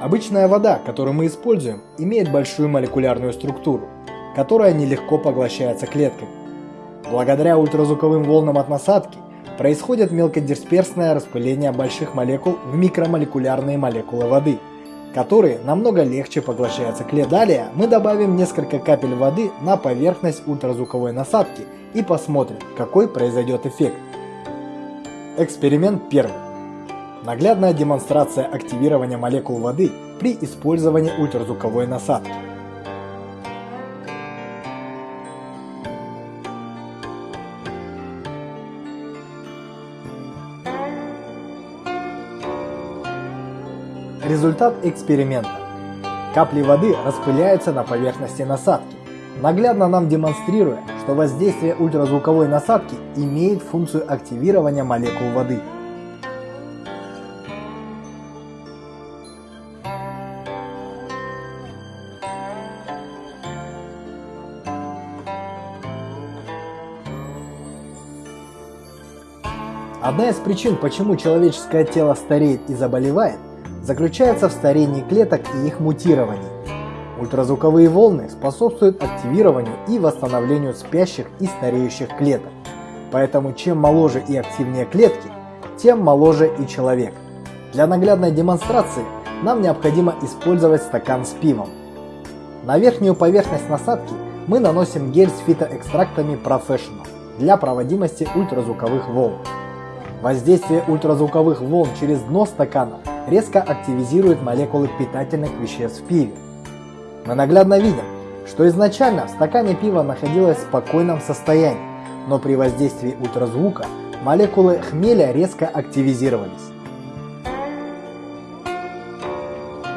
Обычная вода, которую мы используем, имеет большую молекулярную структуру, которая нелегко поглощается клетками. Благодаря ультразвуковым волнам от насадки происходит мелкодисперсное распыление больших молекул в микромолекулярные молекулы воды, которые намного легче поглощаются клетками. Далее мы добавим несколько капель воды на поверхность ультразвуковой насадки и посмотрим, какой произойдет эффект. Эксперимент первый. Наглядная демонстрация активирования молекул воды при использовании ультразвуковой насадки. Результат эксперимента. Капли воды распыляются на поверхности насадки, наглядно нам демонстрируя, что воздействие ультразвуковой насадки имеет функцию активирования молекул воды. Одна из причин, почему человеческое тело стареет и заболевает, заключается в старении клеток и их мутировании. Ультразвуковые волны способствуют активированию и восстановлению спящих и стареющих клеток. Поэтому чем моложе и активнее клетки, тем моложе и человек. Для наглядной демонстрации нам необходимо использовать стакан с пивом. На верхнюю поверхность насадки мы наносим гель с фитоэкстрактами Professional для проводимости ультразвуковых волн. Воздействие ультразвуковых волн через дно стакана резко активизирует молекулы питательных веществ в пиве. Мы наглядно видим, что изначально в стакане пива находилось в спокойном состоянии, но при воздействии ультразвука молекулы хмеля резко активизировались.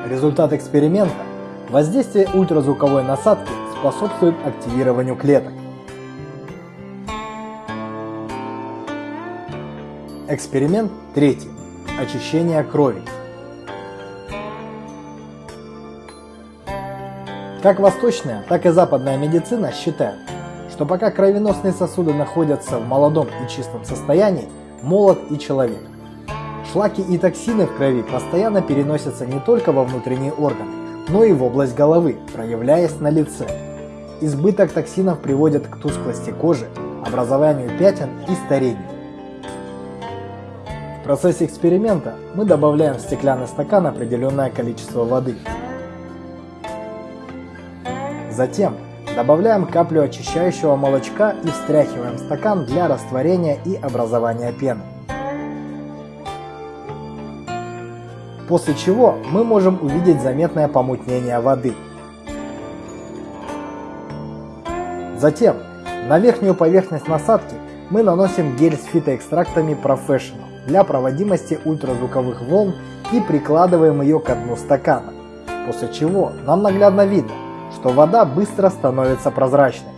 Результат эксперимента – воздействие ультразвуковой насадки способствует активированию клеток. Эксперимент третий. Очищение крови. Как восточная, так и западная медицина считают, что пока кровеносные сосуды находятся в молодом и чистом состоянии, молод и человек. Шлаки и токсины в крови постоянно переносятся не только во внутренние органы, но и в область головы, проявляясь на лице. Избыток токсинов приводит к тусклости кожи, образованию пятен и старению процессе эксперимента мы добавляем в стеклянный стакан определенное количество воды. Затем добавляем каплю очищающего молочка и встряхиваем стакан для растворения и образования пены. После чего мы можем увидеть заметное помутнение воды. Затем на верхнюю поверхность насадки мы наносим гель с фитоэкстрактами Professional для проводимости ультразвуковых волн и прикладываем ее к дну стакана, после чего нам наглядно видно, что вода быстро становится прозрачной.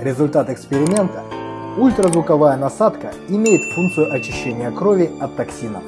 Результат эксперимента Ультразвуковая насадка имеет функцию очищения крови от токсинов.